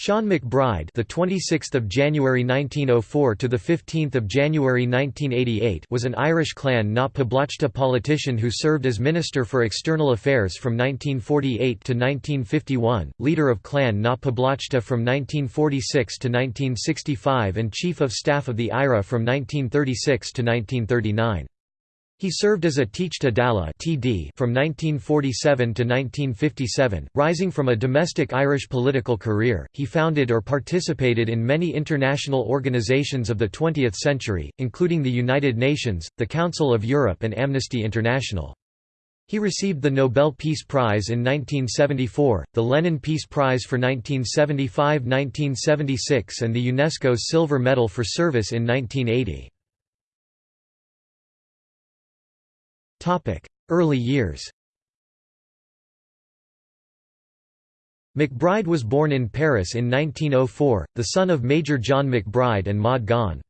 Sean McBride, the 26th of January 1904 to the 15th of January 1988, was an Irish Clann na Poblachta politician who served as Minister for External Affairs from 1948 to 1951, leader of Clann na Poblachta from 1946 to 1965 and Chief of Staff of the IRA from 1936 to 1939. He served as a Teachta Dála (TD) from 1947 to 1957. Rising from a domestic Irish political career, he founded or participated in many international organizations of the 20th century, including the United Nations, the Council of Europe and Amnesty International. He received the Nobel Peace Prize in 1974, the Lenin Peace Prize for 1975–1976 and the UNESCO Silver Medal for Service in 1980. Early years McBride was born in Paris in 1904, the son of Major John McBride and Maud Gonne.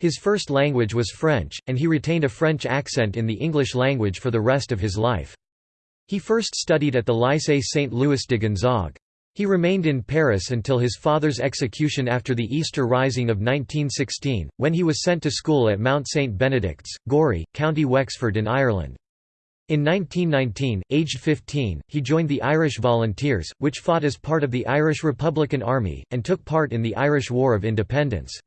His first language was French, and he retained a French accent in the English language for the rest of his life. He first studied at the Lycée Saint-Louis de Gonzague. He remained in Paris until his father's execution after the Easter Rising of 1916, when he was sent to school at Mount St Benedict's, Gorey, County Wexford in Ireland. In 1919, aged 15, he joined the Irish Volunteers, which fought as part of the Irish Republican Army, and took part in the Irish War of Independence.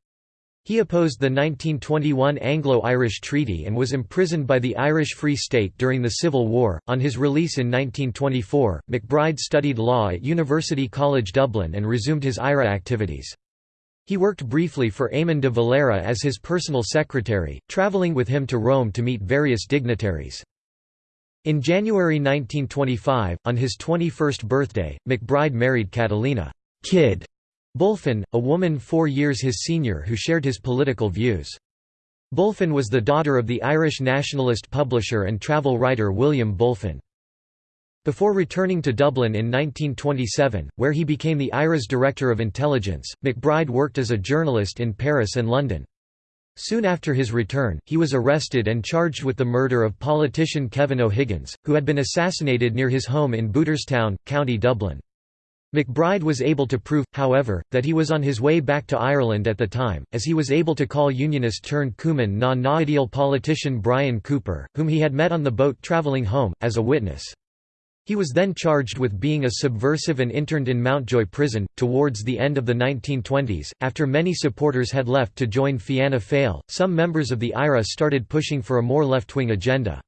He opposed the 1921 Anglo-Irish Treaty and was imprisoned by the Irish Free State during the Civil War. On his release in 1924, McBride studied law at University College Dublin and resumed his IRA activities. He worked briefly for Eamon de Valera as his personal secretary, travelling with him to Rome to meet various dignitaries. In January 1925, on his 21st birthday, McBride married Catalina Kid Bulfin, a woman four years his senior who shared his political views. Bulfin was the daughter of the Irish nationalist publisher and travel writer William Bulfin. Before returning to Dublin in 1927, where he became the IRA's Director of Intelligence, McBride worked as a journalist in Paris and London. Soon after his return, he was arrested and charged with the murder of politician Kevin O'Higgins, who had been assassinated near his home in Booterstown, County Dublin. McBride was able to prove, however, that he was on his way back to Ireland at the time, as he was able to call unionist-turned-Cumann na nGaedheal politician Bryan Cooper, whom he had met on the boat travelling home, as a witness. He was then charged with being a subversive and interned in Mountjoy prison. Towards the end of the 1920s, after many supporters had left to join Fianna Fáil, some members of the IRA started pushing for a more left-wing agenda.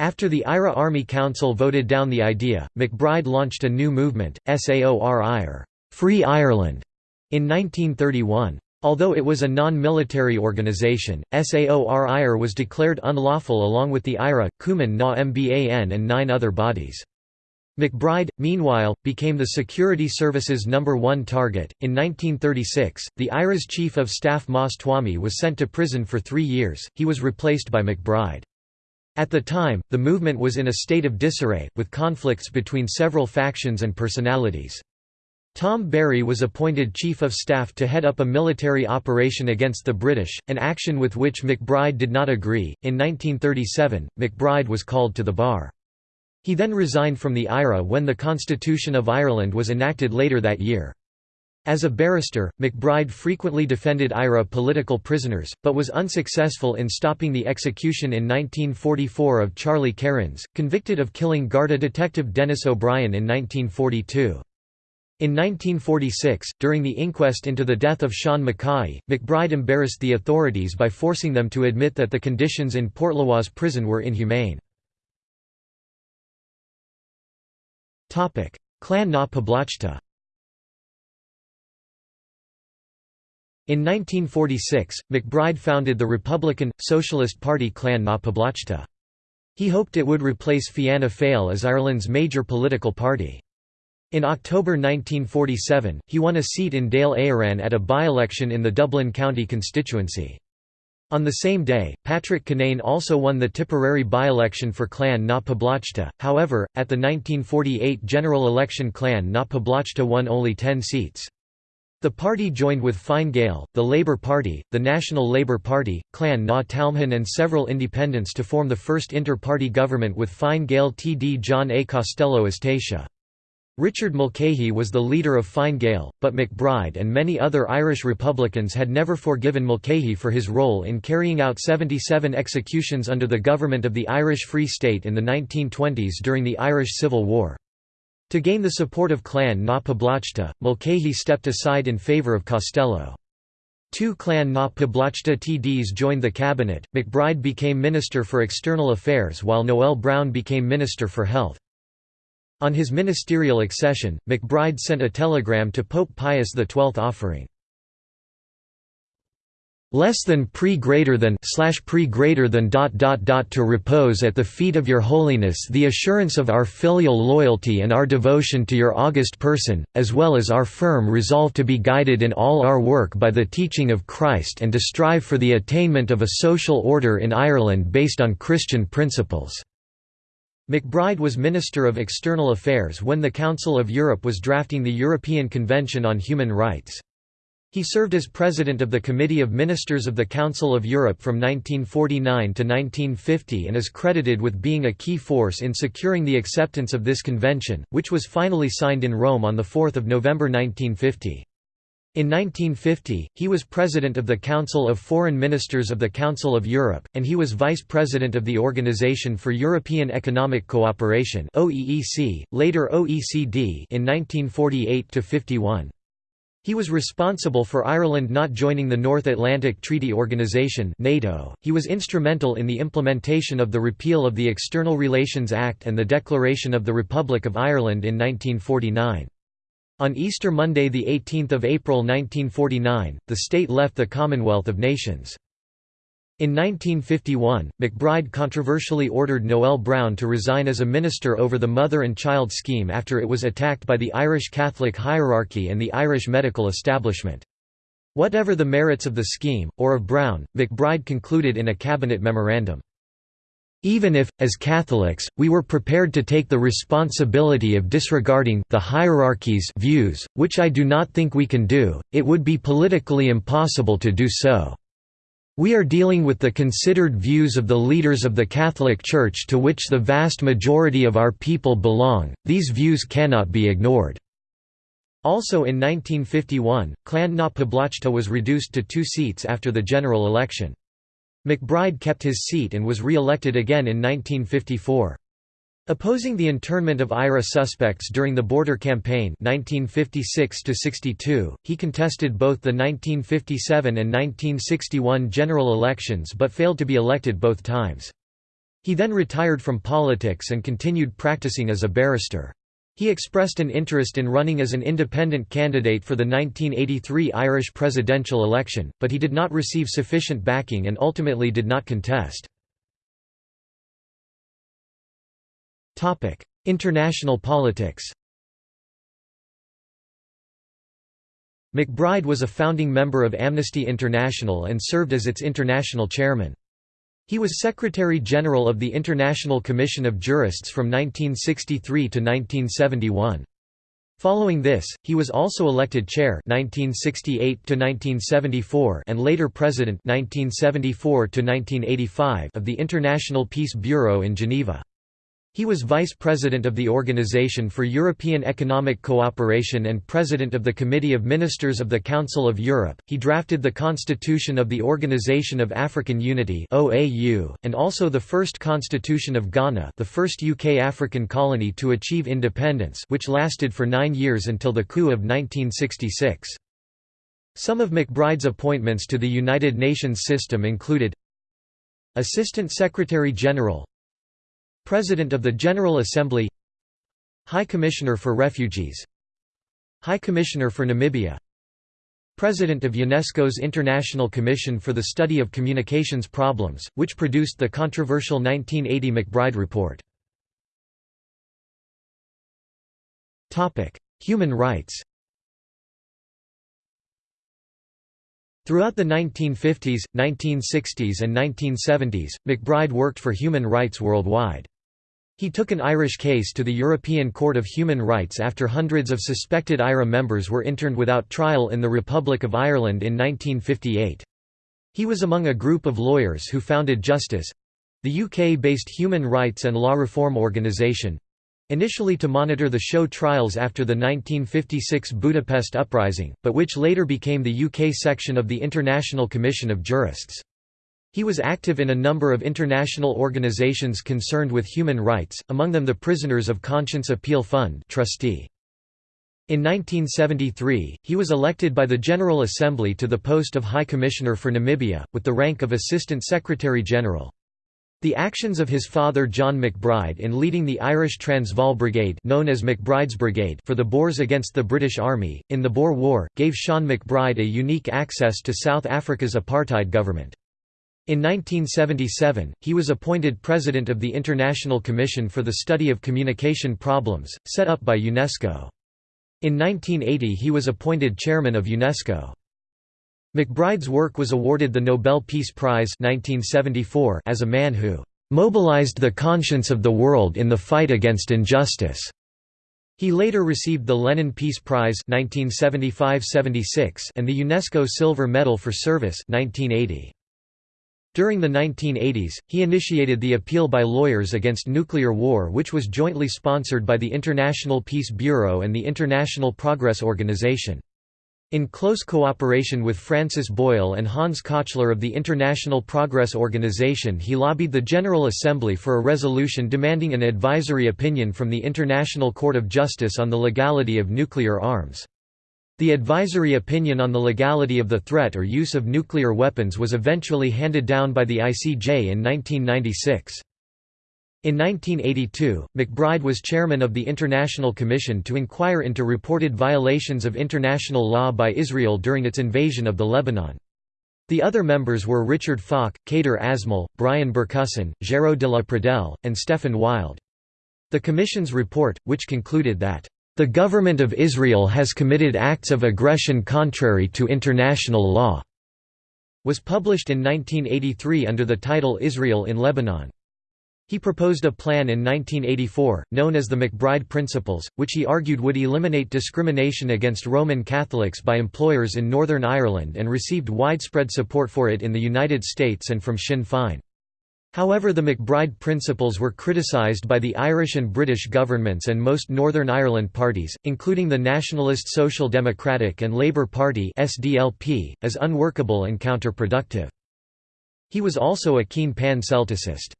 After the IRA Army Council voted down the idea, McBride launched a new movement, SAOR Free Ireland, in 1931. Although it was a non-military organisation, SAOR was declared unlawful along with the IRA, Cumann na Mban and nine other bodies. McBride, meanwhile, became the Security Service's number one target. In 1936, the IRA's Chief of Staff Moss Twomey was sent to prison for three years, he was replaced by McBride. At the time, the movement was in a state of disarray, with conflicts between several factions and personalities. Tom Barry was appointed Chief of Staff to head up a military operation against the British, an action with which McBride did not agree. In 1937, McBride was called to the bar. He then resigned from the IRA when the Constitution of Ireland was enacted later that year. As a barrister, McBride frequently defended IRA political prisoners, but was unsuccessful in stopping the execution in 1944 of Charlie Kerins, convicted of killing Garda detective Denis O'Brien in 1942. In 1946, during the inquest into the death of Sean McCaughey, McBride embarrassed the authorities by forcing them to admit that the conditions in Portlaoise prison were inhumane. Clann na Poblachta In 1946, McBride founded the Republican, Socialist Party Clann na Poblachta. He hoped it would replace Fianna Fáil as Ireland's major political party. In October 1947, he won a seat in Dáil Éireann at a by-election in the Dublin County constituency. On the same day, Patrick Kinane also won the Tipperary by-election for Clann na Poblachta, however, at the 1948 general election Clann na Poblachta won only 10 seats. The party joined with Fine Gael, the Labour Party, the National Labour Party, Clann na Talmhan and several independents to form the first inter-party government with Fine Gael TD John A. Costello as Taoiseach. Richard Mulcahy was the leader of Fine Gael, but McBride and many other Irish Republicans had never forgiven Mulcahy for his role in carrying out 77 executions under the government of the Irish Free State in the 1920s during the Irish Civil War. To gain the support of clann na Poblachta, Mulcahy stepped aside in favour of Costello. Two clann na Poblachta TDs joined the cabinet, McBride became Minister for External Affairs while Noel Browne became Minister for Health. On his ministerial accession, McBride sent a telegram to Pope Pius XII offering less than pre greater than slash pre greater than dot dot dot to repose at the feet of your holiness the assurance of our filial loyalty and our devotion to your august person as well as our firm resolve to be guided in all our work by the teaching of Christ and to strive for the attainment of a social order in Ireland based on Christian principles McBride was Minister of External Affairs when the Council of Europe was drafting the European Convention on Human Rights. He served as President of the Committee of Ministers of the Council of Europe from 1949 to 1950 and is credited with being a key force in securing the acceptance of this convention, which was finally signed in Rome on 4 November 1950. In 1950, he was president of the Council of Foreign Ministers of the Council of Europe, and he was vice president of the Organization for European Economic Cooperation (OEEC), later OECD in 1948–51. He was responsible for Ireland not joining the North Atlantic Treaty Organization NATO. He was instrumental in the implementation of the repeal of the External Relations Act and the Declaration of the Republic of Ireland in 1949. On Easter Monday 18 April 1949, the state left the Commonwealth of Nations. In 1951, McBride controversially ordered Noel Browne to resign as a minister over the mother and child scheme after it was attacked by the Irish Catholic hierarchy and the Irish medical establishment. Whatever the merits of the scheme, or of Browne, McBride concluded in a cabinet memorandum. Even if, as Catholics, we were prepared to take the responsibility of disregarding the hierarchy's views, which I do not think we can do, it would be politically impossible to do so. We are dealing with the considered views of the leaders of the Catholic Church to which the vast majority of our people belong, these views cannot be ignored." Also in 1951, Clann na Poblachta was reduced to two seats after the general election. McBride kept his seat and was re-elected again in 1954. Opposing the internment of IRA suspects during the border campaign 1956 he contested both the 1957 and 1961 general elections but failed to be elected both times. He then retired from politics and continued practicing as a barrister. He expressed an interest in running as an independent candidate for the 1983 Irish presidential election, but he did not receive sufficient backing and ultimately did not contest. International politics McBride was a founding member of Amnesty International and served as its international chairman. He was Secretary-General of the International Commission of Jurists from 1963 to 1971. Following this, he was also elected chair 1968 to 1974 and later president 1974 to 1985 of the International Peace Bureau in Geneva. He was vice president of the Organization for European Economic Cooperation and president of the Committee of Ministers of the Council of Europe. He drafted the Constitution of the Organization of African Unity (OAU) and also the first Constitution of Ghana, the first UK African colony to achieve independence, which lasted for 9 years until the coup of 1966. Some of McBride's appointments to the United Nations system included Assistant Secretary General President of the General Assembly High Commissioner for Refugees High Commissioner for Namibia President of UNESCO's International Commission for the Study of Communications Problems, which produced the controversial 1980 McBride Report. Human rights Throughout the 1950s, 1960s and 1970s, McBride worked for human rights worldwide. He took an Irish case to the European Court of Human Rights after hundreds of suspected IRA members were interned without trial in the Republic of Ireland in 1958. He was among a group of lawyers who founded Justice—the UK-based human rights and law reform organisation, initially to monitor the show trials after the 1956 Budapest Uprising, but which later became the UK section of the International Commission of Jurists. He was active in a number of international organizations concerned with human rights, among them the Prisoners of Conscience Appeal Fund trustee. In 1973, he was elected by the General Assembly to the post of High Commissioner for Namibia, with the rank of Assistant Secretary-General. The actions of his father John McBride in leading the Irish Transvaal Brigade known as MacBride's Brigade for the Boers against the British Army, in the Boer War, gave Sean McBride a unique access to South Africa's apartheid government. In 1977, he was appointed president of the International Commission for the Study of Communication Problems, set up by UNESCO. In 1980 he was appointed chairman of UNESCO. McBride's work was awarded the Nobel Peace Prize 1974 as a man who "...mobilized the conscience of the world in the fight against injustice." He later received the Lenin Peace Prize 1975–76 and the UNESCO Silver Medal for Service 1980. During the 1980s, he initiated the Appeal by Lawyers Against Nuclear War which was jointly sponsored by the International Peace Bureau and the International Progress Organization. In close cooperation with Francis Boyle and Hans Kochler of the International Progress Organization he lobbied the General Assembly for a resolution demanding an advisory opinion from the International Court of Justice on the legality of nuclear arms. The advisory opinion on the legality of the threat or use of nuclear weapons was eventually handed down by the ICJ in 1996. In 1982, McBride was chairman of the International Commission to inquire into reported violations of international law by Israel during its invasion of the Lebanon. The other members were Richard Falk, Kader Asmal, Brian Bercusson, Géraud de la Pradelle, and Stefan Wild. The Commission's report, which concluded that the government of Israel has committed acts of aggression contrary to international law." was published in 1983 under the title Israel in Lebanon. He proposed a plan in 1984, known as the McBride Principles, which he argued would eliminate discrimination against Roman Catholics by employers in Northern Ireland and received widespread support for it in the United States and from Sinn Féin. However the MacBride Principles were criticised by the Irish and British governments and most Northern Ireland parties, including the Nationalist Social Democratic and Labour Party SDLP, as unworkable and counterproductive. He was also a keen pan-Celticist.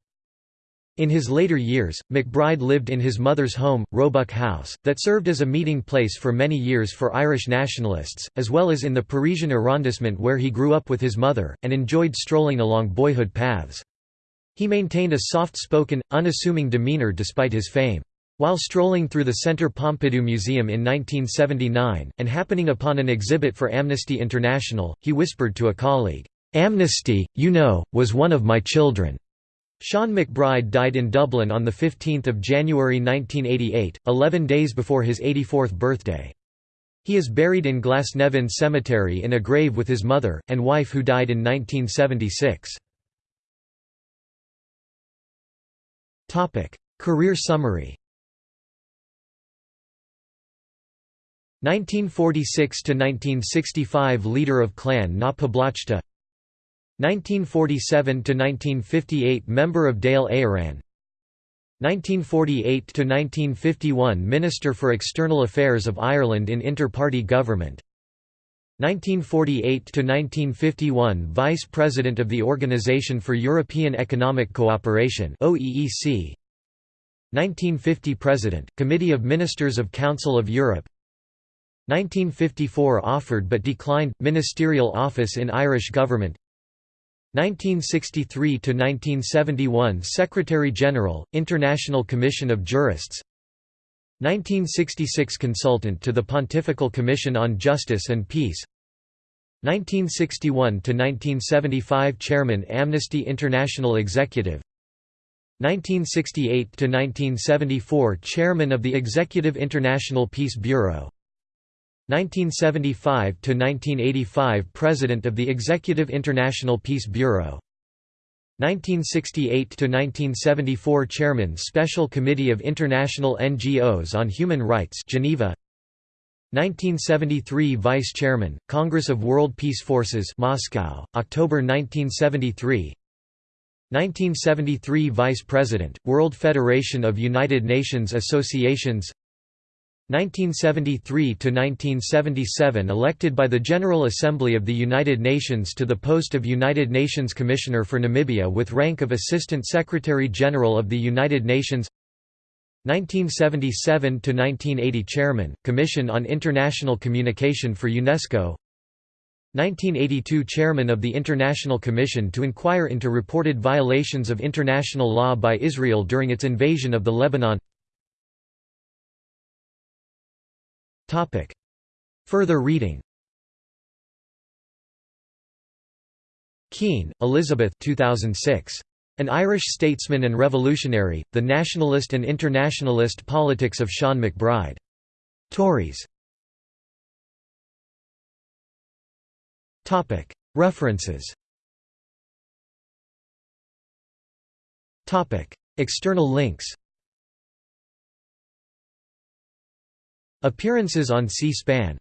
In his later years, MacBride lived in his mother's home, Roebuck House, that served as a meeting place for many years for Irish nationalists, as well as in the Parisian arrondissement where he grew up with his mother, and enjoyed strolling along boyhood paths. He maintained a soft-spoken, unassuming demeanor despite his fame. While strolling through the Centre Pompidou Museum in 1979, and happening upon an exhibit for Amnesty International, he whispered to a colleague, "'Amnesty, you know, was one of my children." Sean McBride died in Dublin on 15 January 1988, 11 days before his 84th birthday. He is buried in Glasnevin Cemetery in a grave with his mother, and wife who died in 1976. Career summary. 1946–1965 Leader of Clann na Poblachta. 1947–1958 Member of Dáil Éireann 1948–1951 Minister for External Affairs of Ireland in Inter-Party Government 1948–1951 Vice President of the Organization for European Economic Cooperation OEEC 1950 President, Committee of Ministers of Council of Europe. 1954 Offered but declined, Ministerial Office in Irish Government. 1963–1971 Secretary-General, International Commission of Jurists 1966 Consultant to the Pontifical Commission on Justice and Peace 1961 to 1975 Chairman Amnesty International Executive 1968 to 1974 Chairman of the Executive International Peace Bureau 1975 to 1985 President of the Executive International Peace Bureau 1968–1974 Chairman Special Committee of International NGOs on Human Rights Geneva. 1973 Vice Chairman, Congress of World Peace Forces Moscow, October 1973 1973 Vice President, World Federation of United Nations Associations 1973–1977 elected by the General Assembly of the United Nations to the post of United Nations Commissioner for Namibia with rank of Assistant Secretary-General of the United Nations. 1977 to 1980, Chairman, Commission on International Communication for UNESCO. 1982 Chairman of the International Commission to inquire into reported violations of international law by Israel during its invasion of the Lebanon Further reading Keane, Elizabeth 2006. An Irish Statesman and Revolutionary, The Nationalist and Internationalist Politics of Sean MacBride. Tauris. References External links Appearances on C-SPAN